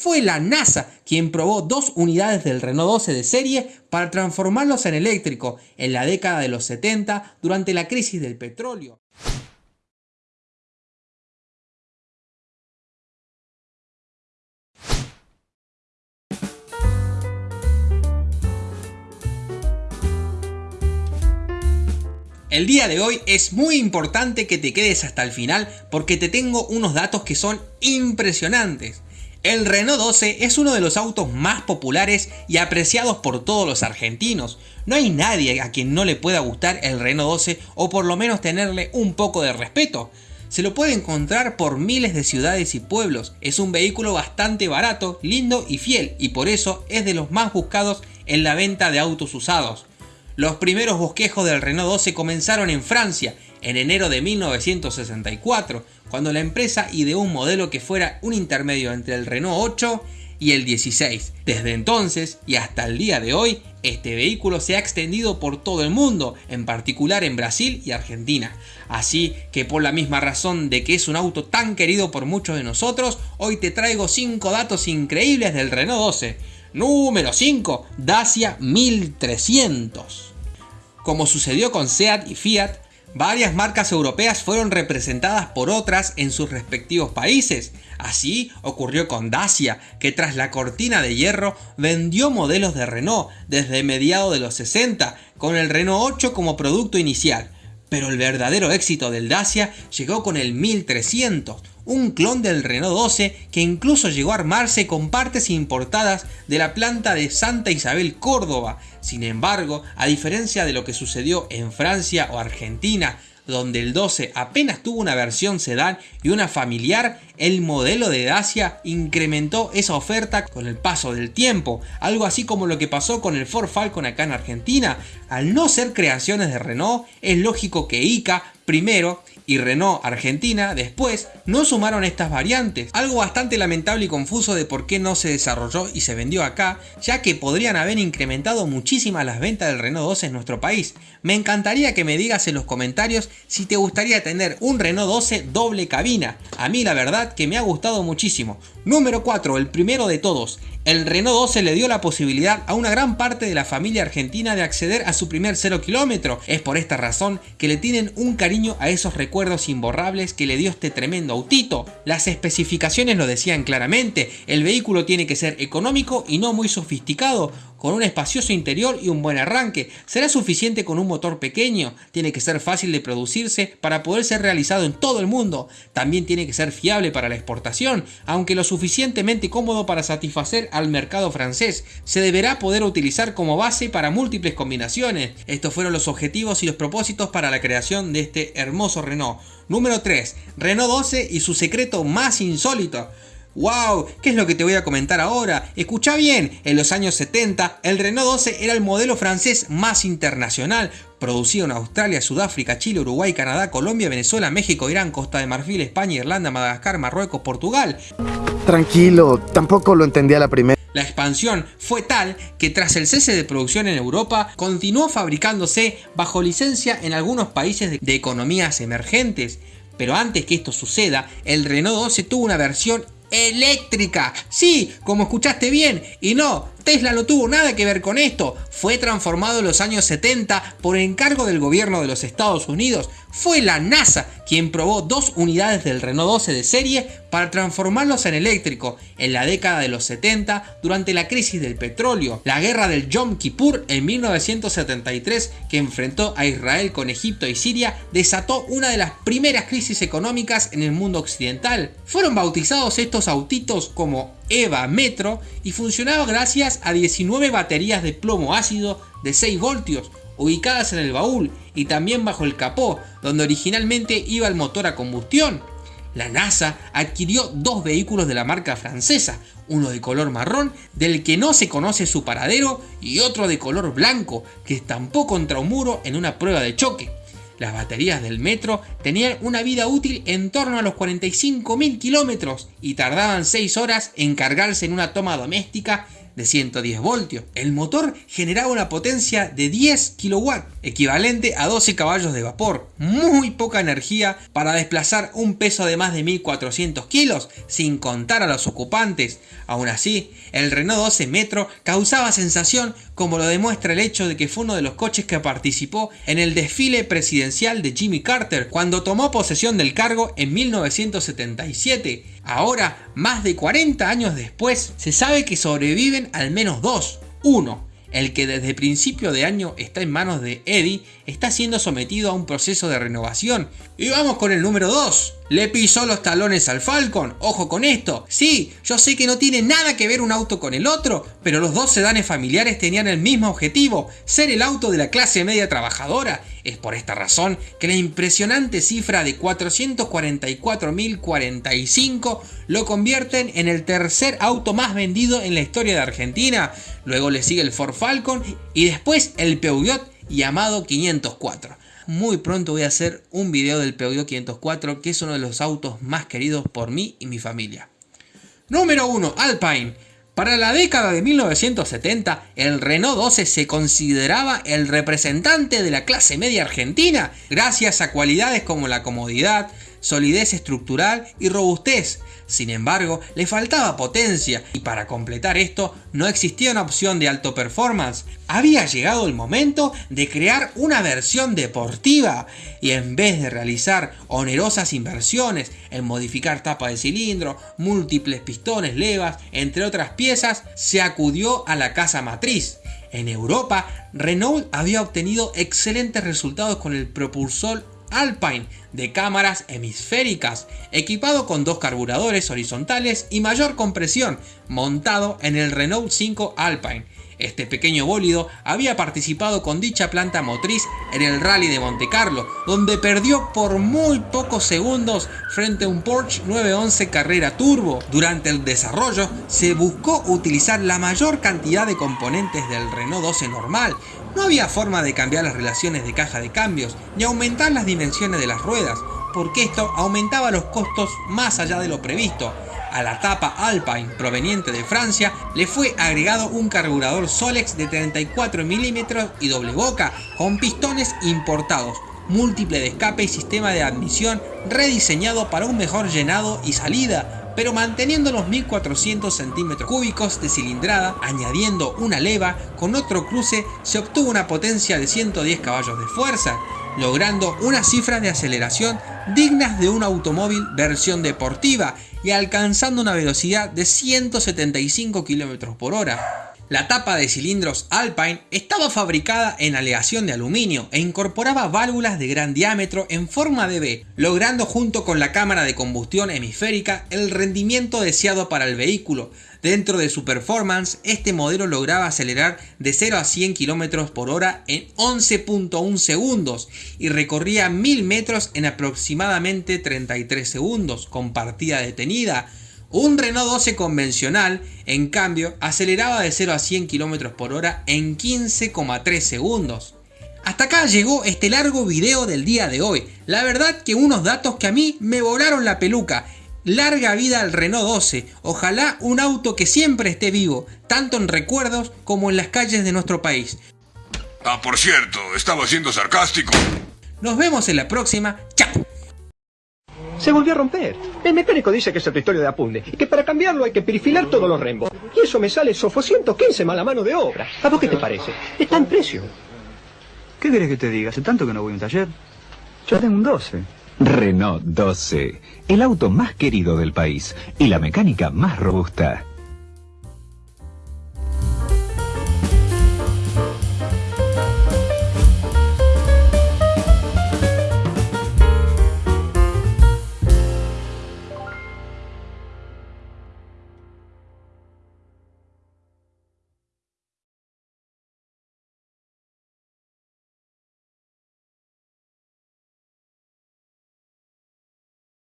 Fue la NASA quien probó dos unidades del Renault 12 de serie para transformarlos en eléctrico en la década de los 70 durante la crisis del petróleo. El día de hoy es muy importante que te quedes hasta el final porque te tengo unos datos que son impresionantes. El Renault 12 es uno de los autos más populares y apreciados por todos los argentinos. No hay nadie a quien no le pueda gustar el Renault 12 o por lo menos tenerle un poco de respeto. Se lo puede encontrar por miles de ciudades y pueblos. Es un vehículo bastante barato, lindo y fiel y por eso es de los más buscados en la venta de autos usados. Los primeros bosquejos del Renault 12 comenzaron en Francia en enero de 1964, cuando la empresa ideó un modelo que fuera un intermedio entre el Renault 8 y el 16. Desde entonces y hasta el día de hoy, este vehículo se ha extendido por todo el mundo, en particular en Brasil y Argentina. Así que por la misma razón de que es un auto tan querido por muchos de nosotros, hoy te traigo 5 datos increíbles del Renault 12. Número 5, Dacia 1300. Como sucedió con SEAT y Fiat, varias marcas europeas fueron representadas por otras en sus respectivos países. Así ocurrió con Dacia, que tras la cortina de hierro vendió modelos de Renault desde mediados de los 60, con el Renault 8 como producto inicial. Pero el verdadero éxito del Dacia llegó con el 1300, un clon del Renault 12 que incluso llegó a armarse con partes importadas de la planta de Santa Isabel Córdoba. Sin embargo, a diferencia de lo que sucedió en Francia o Argentina, donde el 12 apenas tuvo una versión sedán y una familiar, el modelo de Dacia incrementó esa oferta con el paso del tiempo, algo así como lo que pasó con el Ford Falcon acá en Argentina. Al no ser creaciones de Renault, es lógico que ICA primero y Renault Argentina después no sumaron estas variantes, algo bastante lamentable y confuso de por qué no se desarrolló y se vendió acá, ya que podrían haber incrementado muchísimas las ventas del Renault 12 en nuestro país. Me encantaría que me digas en los comentarios si te gustaría tener un Renault 12 doble cabina, a mí la verdad que me ha gustado muchísimo. Número 4, el primero de todos, el Renault 12 le dio la posibilidad a una gran parte de la familia argentina de acceder a su primer 0 kilómetro. Es por esta razón que le tienen un cariño a esos recuerdos imborrables que le dio este tremendo autito. Las especificaciones lo decían claramente, el vehículo tiene que ser económico y no muy sofisticado, con un espacioso interior y un buen arranque. ¿Será suficiente con un motor pequeño? Tiene que ser fácil de producirse para poder ser realizado en todo el mundo. También tiene que ser fiable para la exportación, aunque lo suficientemente cómodo para satisfacer al mercado francés. Se deberá poder utilizar como base para múltiples combinaciones. Estos fueron los objetivos y los propósitos para la creación de este hermoso Renault. Número 3. Renault 12 y su secreto más insólito. ¡Wow! ¿Qué es lo que te voy a comentar ahora? Escucha bien, en los años 70 el Renault 12 era el modelo francés más internacional, producido en Australia, Sudáfrica, Chile, Uruguay, Canadá, Colombia, Venezuela, México, Irán, Costa de Marfil, España, Irlanda, Madagascar, Marruecos, Portugal. Tranquilo, tampoco lo entendía la primera. La expansión fue tal que tras el cese de producción en Europa, continuó fabricándose bajo licencia en algunos países de economías emergentes. Pero antes que esto suceda, el Renault 12 tuvo una versión eléctrica. Sí, como escuchaste bien. Y no, Tesla no tuvo nada que ver con esto. Fue transformado en los años 70 por encargo del gobierno de los Estados Unidos. Fue la NASA quien probó dos unidades del Renault 12 de serie para transformarlos en eléctrico en la década de los 70 durante la crisis del petróleo, la guerra del Yom Kippur en 1973 que enfrentó a Israel con Egipto y Siria desató una de las primeras crisis económicas en el mundo occidental. Fueron bautizados estos autitos como EVA Metro y funcionaba gracias a 19 baterías de plomo ácido de 6 voltios ubicadas en el baúl y también bajo el capó, donde originalmente iba el motor a combustión. La NASA adquirió dos vehículos de la marca francesa, uno de color marrón del que no se conoce su paradero y otro de color blanco que estampó contra un muro en una prueba de choque. Las baterías del metro tenían una vida útil en torno a los 45.000 kilómetros y tardaban 6 horas en cargarse en una toma doméstica de 110 voltios. El motor generaba una potencia de 10 kW, equivalente a 12 caballos de vapor. Muy poca energía para desplazar un peso de más de 1400 kilos, sin contar a los ocupantes. Aún así, el Renault 12 Metro causaba sensación como lo demuestra el hecho de que fue uno de los coches que participó en el desfile presidencial de Jimmy Carter cuando tomó posesión del cargo en 1977. Ahora, más de 40 años después, se sabe que sobreviven al menos dos. Uno, el que desde principio de año está en manos de Eddie, está siendo sometido a un proceso de renovación. Y vamos con el número 2. Le pisó los talones al Falcon, ojo con esto. Sí, yo sé que no tiene nada que ver un auto con el otro, pero los dos sedanes familiares tenían el mismo objetivo, ser el auto de la clase media trabajadora. Es por esta razón que la impresionante cifra de 444.045 lo convierten en el tercer auto más vendido en la historia de Argentina. Luego le sigue el Ford Falcon y después el Peugeot llamado 504 muy pronto voy a hacer un video del Peugeot 504 que es uno de los autos más queridos por mí y mi familia. Número 1. Alpine. Para la década de 1970, el Renault 12 se consideraba el representante de la clase media argentina, gracias a cualidades como la comodidad, solidez estructural y robustez. Sin embargo, le faltaba potencia y para completar esto no existía una opción de alto performance. Había llegado el momento de crear una versión deportiva y en vez de realizar onerosas inversiones en modificar tapa de cilindro, múltiples pistones, levas, entre otras piezas, se acudió a la casa matriz. En Europa, Renault había obtenido excelentes resultados con el propulsor Alpine de cámaras hemisféricas, equipado con dos carburadores horizontales y mayor compresión, montado en el Renault 5 Alpine. Este pequeño bólido había participado con dicha planta motriz en el Rally de Monte Carlo, donde perdió por muy pocos segundos frente a un Porsche 911 Carrera Turbo. Durante el desarrollo se buscó utilizar la mayor cantidad de componentes del Renault 12 normal, no había forma de cambiar las relaciones de caja de cambios, ni aumentar las dimensiones de las ruedas, porque esto aumentaba los costos más allá de lo previsto. A la tapa Alpine proveniente de Francia le fue agregado un carburador Solex de 34 mm y doble boca con pistones importados, múltiple de escape y sistema de admisión rediseñado para un mejor llenado y salida, pero manteniendo los 1400 centímetros cúbicos de cilindrada, añadiendo una leva, con otro cruce se obtuvo una potencia de 110 caballos de fuerza, logrando una cifra de aceleración dignas de un automóvil versión deportiva y alcanzando una velocidad de 175 km por hora. La tapa de cilindros Alpine estaba fabricada en aleación de aluminio e incorporaba válvulas de gran diámetro en forma de V, logrando junto con la cámara de combustión hemisférica el rendimiento deseado para el vehículo. Dentro de su performance, este modelo lograba acelerar de 0 a 100 km por hora en 11.1 segundos y recorría 1000 metros en aproximadamente 33 segundos con partida detenida, un Renault 12 convencional, en cambio, aceleraba de 0 a 100 km por hora en 15,3 segundos. Hasta acá llegó este largo video del día de hoy. La verdad que unos datos que a mí me volaron la peluca. Larga vida al Renault 12. Ojalá un auto que siempre esté vivo, tanto en recuerdos como en las calles de nuestro país. Ah, por cierto, estaba siendo sarcástico. Nos vemos en la próxima. ¡Chao! Se volvió a romper. El mecánico dice que es el pistorio de apunte y que para cambiarlo hay que perifilar todos los rembos. Y eso me sale sofo 115 mala mano de obra. ¿A vos qué te parece? Está en precio. ¿Qué querés que te diga? Hace tanto que no voy a un taller. Yo tengo un 12. Renault 12, el auto más querido del país y la mecánica más robusta.